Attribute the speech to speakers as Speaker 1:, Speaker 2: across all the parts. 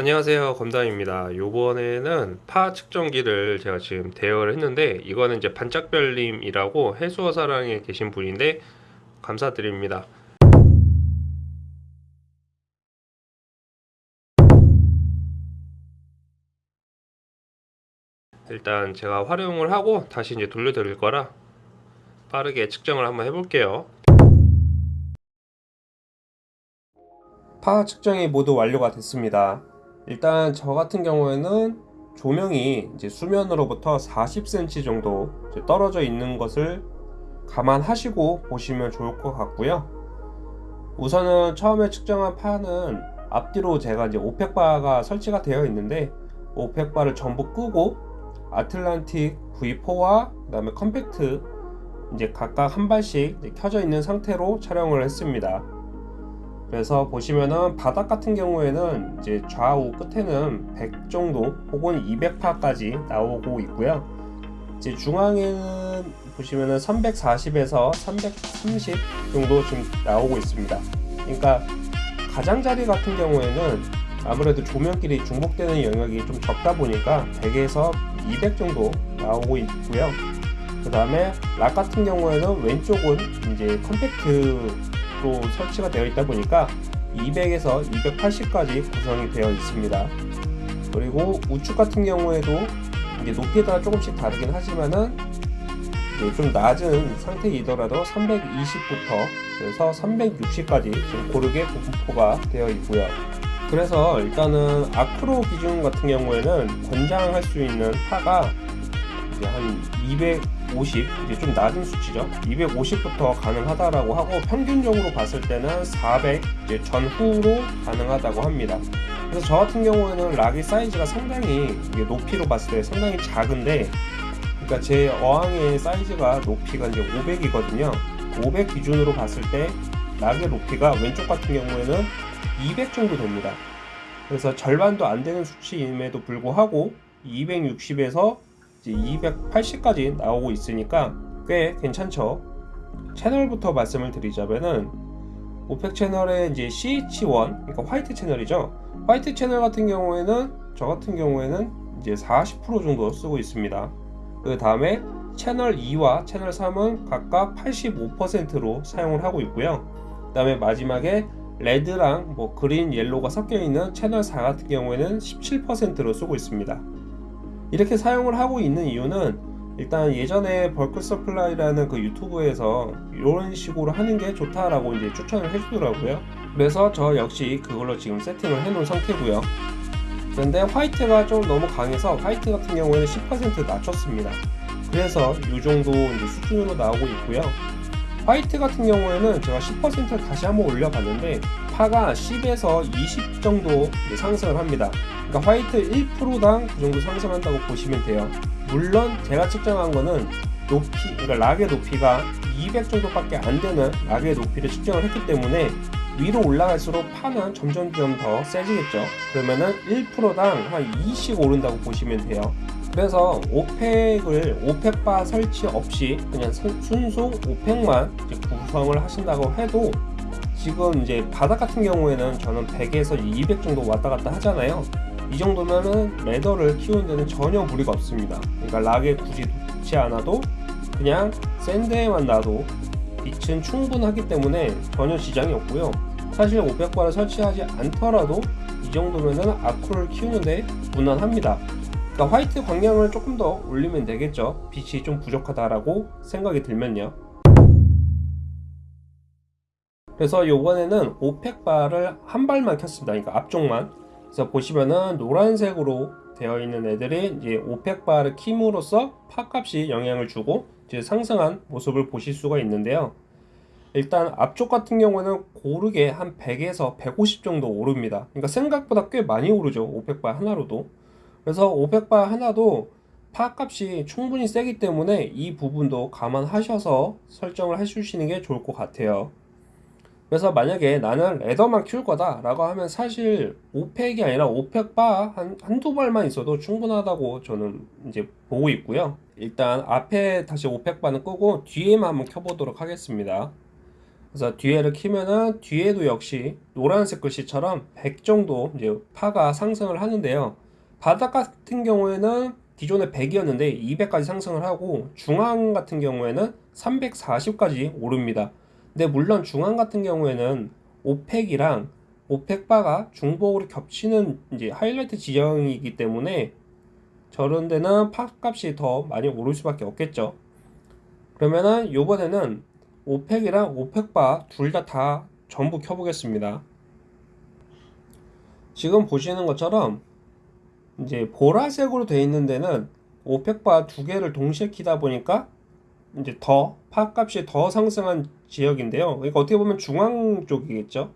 Speaker 1: 안녕하세요. 검담입니다. 요번에는 파 측정기를 제가 지금 대여를 했는데 이거는 이제 반짝별님이라고 해수어 사랑에 계신 분인데 감사드립니다. 일단 제가 활용을 하고 다시 이제 돌려드릴 거라 빠르게 측정을 한번 해볼게요. PAR 측정이 모두 완료가 됐습니다 일단 저 같은 경우에는 조명이 이제 수면으로부터 40cm 정도 떨어져 있는 것을 감안하시고 보시면 좋을 것 같고요. 우선은 처음에 측정한 PAR는 앞뒤로 제가 이제 Orphek바가 설치가 되어 있는데 Orphek바를 전부 끄고 Atlantik V4와 그 다음에 Compact 이제 각각 한 발씩 켜져 있는 상태로 촬영을 했습니다. 그래서 보시면은 바닥 같은 경우에는 이제 좌우 끝에는 100 정도 혹은 200파까지 나오고 있고요. 이제 중앙에는 보시면은 340에서 330 정도 지금 나오고 있습니다. 그러니까 가장자리 같은 경우에는 아무래도 조명끼리 중복되는 영역이 좀 적다 보니까 100에서 200 정도 나오고 있고요. 그 다음에 락 같은 경우에는 왼쪽은 이제 컴팩트 로 설치가 되어 있다 보니까 200에서 280까지 구성이 되어 있습니다. 그리고 우측 같은 경우에도 이게 높이에 따라 조금씩 다르긴 하지만은 좀 낮은 상태이더라도 320부터 그래서 360까지 좀 고르게 분포가 되어 있고요. 그래서 일단은 아크로 기준 같은 경우에는 권장할 수 있는 파가 이제 한 250, 이제 좀 낮은 수치죠. 250부터 가능하다라고 하고 평균적으로 봤을 때는 400 이제 전후로 가능하다고 합니다. 그래서 저 같은 경우에는 락의 사이즈가 상당히 높이로 봤을 때 상당히 작은데 그러니까 제 어항의 사이즈가 높이가 이제 500이거든요. 500 기준으로 봤을 때 락의 높이가 왼쪽 같은 경우에는 200 정도 됩니다. 그래서 절반도 안 되는 수치임에도 불구하고 260에서 280까지 나오고 있으니까 꽤 괜찮죠. 채널부터 말씀을 드리자면은 Orphek 채널의 이제 CH1 그러니까 white 채널이죠. white 채널 같은 경우에는 저 같은 경우에는 이제 40% 정도 쓰고 있습니다. 그 다음에 채널 2와 채널 3은 각각 85%로 사용을 하고 있고요. 그 다음에 마지막에 red랑 뭐 green, yellow가 섞여 있는 채널 4 같은 경우에는 17%로 쓰고 있습니다 이렇게 사용을 하고 있는 이유는 일단 예전에 Bulk Supply라는 그 유튜브에서 이런 식으로 하는 게 좋다라고 이제 추천을 해주더라고요. 그래서 저 역시 그걸로 지금 세팅을 해놓은 상태고요. 그런데 white가 좀 너무 강해서 white 같은 경우에는 10% 낮췄습니다. 그래서 이 정도 이제 수준으로 나오고 있고요. white 같은 경우에는 제가 10%를 다시 한번 올려봤는데 PAR가 10에서 20 정도 상승을 합니다. 그러니까 화이트 1%당 그 정도 상승한다고 보시면 돼요. 물론 제가 측정한 거는 높이, 그러니까 락의 높이가 200 정도밖에 안 되는 락의 높이를 측정을 했기 때문에 위로 올라갈수록 파는 점점점 더 세지겠죠. 그러면은 1%당 한 2씩 오른다고 보시면 돼요. 그래서 오펙을 오펙바 설치 없이 그냥 순수 오펙만 구성을 하신다고 해도 지금 이제 바닥 같은 경우에는 저는 100에서 200 정도 왔다 갔다 하잖아요. 이 정도면은 레더를 키우는 데는 전혀 무리가 없습니다. 그러니까 락에 굳이 놓지 않아도 그냥 샌드에만 놔도 빛은 충분하기 때문에 전혀 지장이 없고요. 사실 500바를 설치하지 않더라도 이 정도면은 아쿠를 키우는데 무난합니다. 그러니까 화이트 광량을 조금 더 올리면 되겠죠. 빛이 좀 부족하다라고 생각이 들면요. 그래서 요번에는 500바를 한 발만 켰습니다. 그러니까 앞쪽만 그래서 보시면은 노란색으로 되어 있는 애들이 이제 Orphek 바를 킴으로써 PAR값이 영향을 주고 이제 상승한 모습을 보실 수가 있는데요. 일단 앞쪽 같은 경우는 고르게 한 100에서 150 정도 오릅니다. 그러니까 생각보다 꽤 많이 오르죠. Orphek 바 하나로도. 그래서 Orphek 바 하나도 PAR값이 충분히 세기 때문에 이 부분도 감안하셔서 설정을 해주시는 게 좋을 것 같아요. 그래서 만약에 나는 leather만 키울 거다 라고 하면 사실 Orphek이 아니라 Orphek 바 한, 한두 발만 있어도 충분하다고 저는 이제 보고 있고요 일단 앞에 다시 Orphek 바는 끄고 뒤에만 한번 켜보도록 하겠습니다 그래서 뒤에를 키면은 뒤에도 역시 노란색 글씨처럼 100 정도 이제 PAR가 상승을 하는데요. 바닥 같은 경우에는 기존에 100이었는데 200까지 상승을 하고 중앙 같은 경우에는 340까지 오릅니다. 근데 물론 중앙 같은 경우에는 Orphek이랑 Orphek 바가 중복으로 겹치는 이제 하이라이트 지형이기 때문에 저런 데는 PAR 값이 더 많이 오를 수밖에 없겠죠. 그러면은 요번에는 Orphek이랑 Orphek바 둘 다 다 전부 켜보겠습니다. 지금 보시는 것처럼 이제 보라색으로 되어 있는 데는 Orphek바 두 개를 동시에 키다 보니까 이제 더 파값이 더 상승한 지역인데요. 그러니까 어떻게 보면 중앙 쪽이겠죠.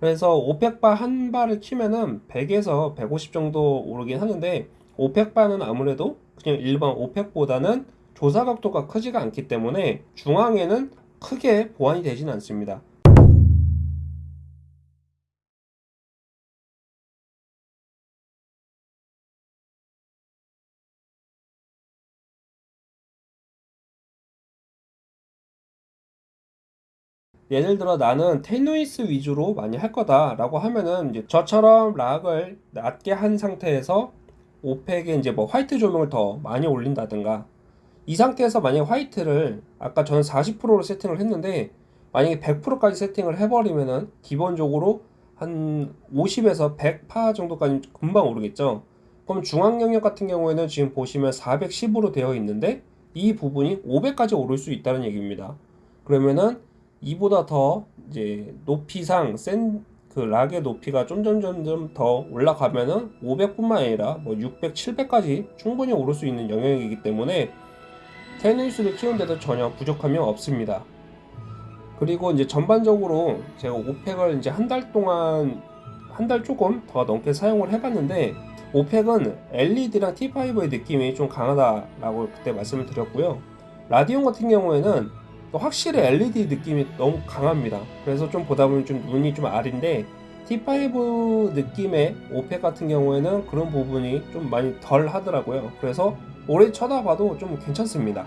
Speaker 1: 그래서 오펙바 한 발을 키면은 100에서 150 정도 오르긴 하는데 오펙바는 아무래도 그냥 일반 오펙보다는 조사 각도가 크지가 않기 때문에 중앙에는 크게 보완이 되지는 않습니다. 예를 들어 나는 테누이스 위주로 많이 할 거다 라고 하면은 이제 저처럼 락을 낮게 한 상태에서 오펙에 이제 뭐 화이트 조명을 더 많이 올린다든가 이 상태에서 만약에 화이트를 아까 저는 40%로 세팅을 했는데 만약에 100%까지 세팅을 해버리면은 기본적으로 한 50에서 100파 정도까지 금방 오르겠죠. 그럼 중앙 영역 같은 경우에는 지금 보시면 410으로 되어 있는데 이 부분이 500까지 오를 수 있다는 얘기입니다. 그러면은 이보다 더 이제 높이상 센 그 락의 높이가 점점점점 더 올라가면은 500뿐만 아니라 뭐 600, 700까지 충분히 오를 수 있는 영역이기 때문에 테니스를 키우는데도 전혀 부족함이 없습니다. 그리고 이제 전반적으로 제가 오펙을 이제 한 달 동안 한 달 조금 더 넘게 사용을 해봤는데 오펙은 LED랑 T5의 느낌이 좀 강하다라고 그때 말씀을 드렸고요. 라디온 같은 경우에는 확실히 LED 느낌이 너무 강합니다. 그래서 좀 보다 보면 좀 눈이 좀 아린데 T5 느낌의 오펙 같은 경우에는 그런 부분이 좀 많이 덜 하더라고요. 그래서 오래 쳐다봐도 좀 괜찮습니다.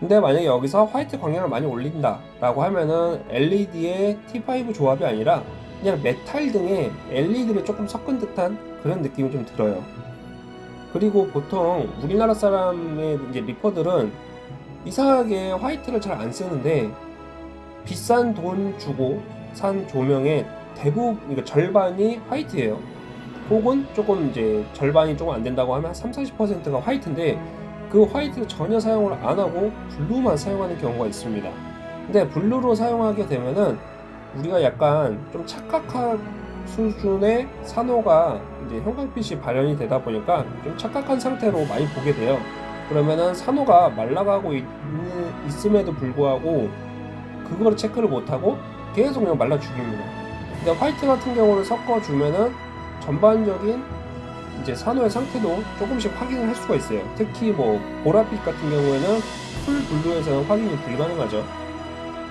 Speaker 1: 근데 만약에 여기서 화이트 광량을 많이 올린다 라고 하면은 LED의 T5 조합이 아니라 그냥 메탈 등에 LED를 조금 섞은 듯한 그런 느낌이 좀 들어요. 그리고 보통 우리나라 사람의 이제 reefer들은 이상하게 white를 잘 안 쓰는데 비싼 돈 주고 산 조명의 대부분 그러니까 절반이 white예요. 혹은 조금 이제 절반이 조금 안 된다고 하면 3, 40%가 화이트인데 그 white를 전혀 사용을 안 하고 blue만 사용하는 경우가 있습니다. 근데 블루로 사용하게 되면은 우리가 약간 좀 착각한 수준의 산호가 이제 형광빛이 발현이 되다 보니까 좀 착각한 상태로 많이 보게 돼요. 그러면은 산호가 말라가고 있, 있음에도 불구하고 그거를 체크를 못하고 계속 그냥 말라 죽입니다. 근데 화이트 같은 경우를 섞어주면은 전반적인 이제 산호의 상태도 조금씩 확인을 할 수가 있어요. 특히 뭐 보라빛 같은 경우에는 full blue에서는 확인이 불가능하죠.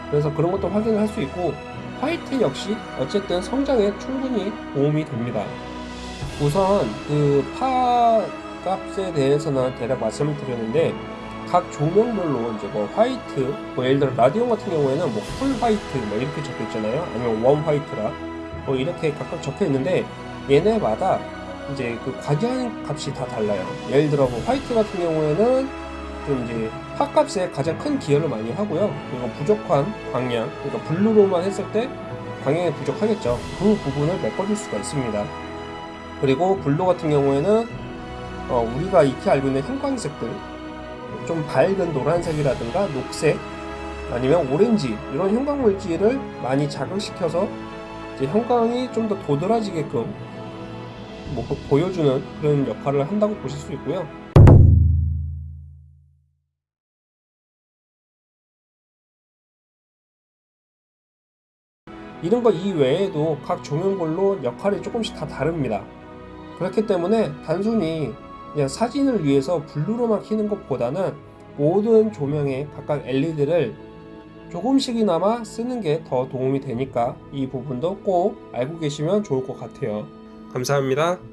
Speaker 1: 그래서 그런 것도 확인을 할 수 있고 white 역시 어쨌든 성장에 충분히 도움이 됩니다. 우선 그 PAR 값에 대해서는 대략 말씀을 드렸는데 각 조명별로 이제 뭐 white, 뭐 예를 들어 Radion 같은 경우에는 뭐 full white 뭐 이렇게 적혀 있잖아요. 아니면 원 화이트라 뭐 이렇게 각각 적혀 있는데 얘네마다 이제 그 PAR 기여한 값이 다 달라요. 예를 들어 뭐 white 같은 경우에는 좀 이제 PAR값에 가장 큰 기여를 많이 하고요. 그리고 부족한 광량, 그러니까 blue로만 했을 때 광량이 부족하겠죠. 그 부분을 메꿔줄 수가 있습니다. 그리고 blue 같은 경우에는 어 우리가 익히 알고 있는 형광색들, 좀 밝은 노란색이라든가 녹색, 아니면 오렌지 이런 형광 물질을 많이 자극시켜서 이제 형광이 좀 더 도드라지게끔 뭐 보여주는 그런 역할을 한다고 보실 수 있고요. 이런 거 이외에도 각 조명별로 역할이 조금씩 다 다릅니다. 그렇기 때문에 단순히 그냥 사진을 위해서 블루로만 켜는 것보다는 모든 조명에 각각 LED를 조금씩이나마 쓰는 게 더 도움이 되니까 이 부분도 꼭 알고 계시면 좋을 것 같아요. 감사합니다.